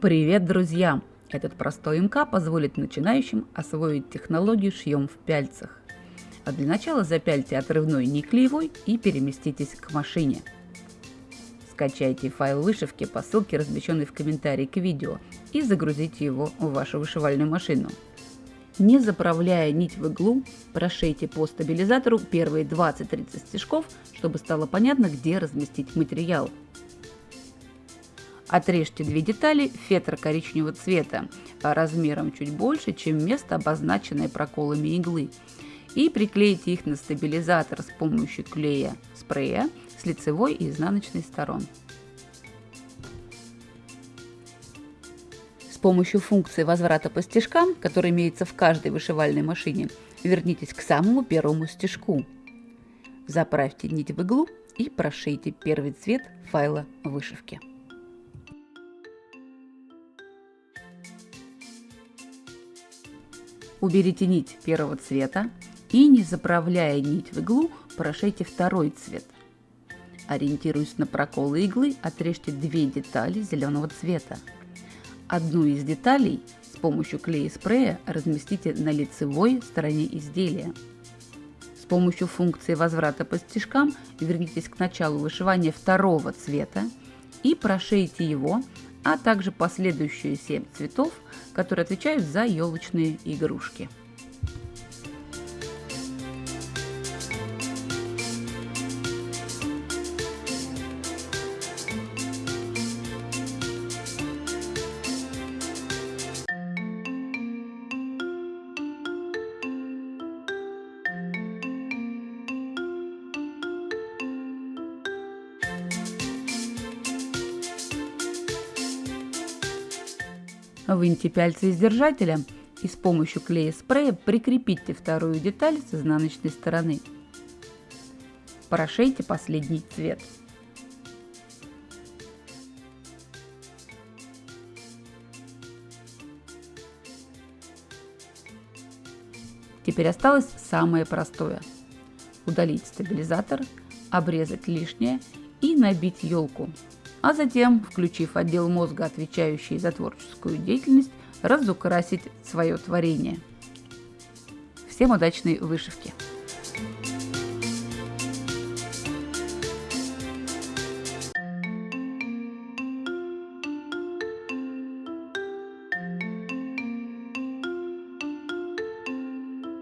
Привет, друзья! Этот простой МК позволит начинающим освоить технологию шьем в пяльцах. А для начала запяльте отрывной не клеевой и переместитесь к машине. Скачайте файл вышивки по ссылке, размещенной в комментарии к видео, и загрузите его в вашу вышивальную машину. Не заправляя нить в иглу, прошейте по стабилизатору первые 20-30 стежков, чтобы стало понятно, где разместить материал. Отрежьте две детали фетра коричневого цвета размером чуть больше, чем место, обозначенное проколами иглы, и приклейте их на стабилизатор с помощью клея спрея с лицевой и изнаночной сторон. С помощью функции возврата по стежкам, которая имеется в каждой вышивальной машине, вернитесь к самому первому стежку. Заправьте нить в иглу и прошейте первый цвет файла вышивки. Уберите нить первого цвета и, не заправляя нить в иглу, прошейте второй цвет. Ориентируясь на проколы иглы, отрежьте две детали зеленого цвета. Одну из деталей с помощью клея спрея разместите на лицевой стороне изделия. С помощью функции возврата по стежкам вернитесь к началу вышивания второго цвета и прошейте его а также последующие 7 цветов, которые отвечают за елочные игрушки. Выньте пяльцы из держателя и с помощью клея спрея прикрепите вторую деталь с изнаночной стороны. Прошейте последний цвет. Теперь осталось самое простое. Удалить стабилизатор, обрезать лишнее и набить елку а затем, включив отдел мозга, отвечающий за творческую деятельность, разукрасить свое творение. Всем удачной вышивки!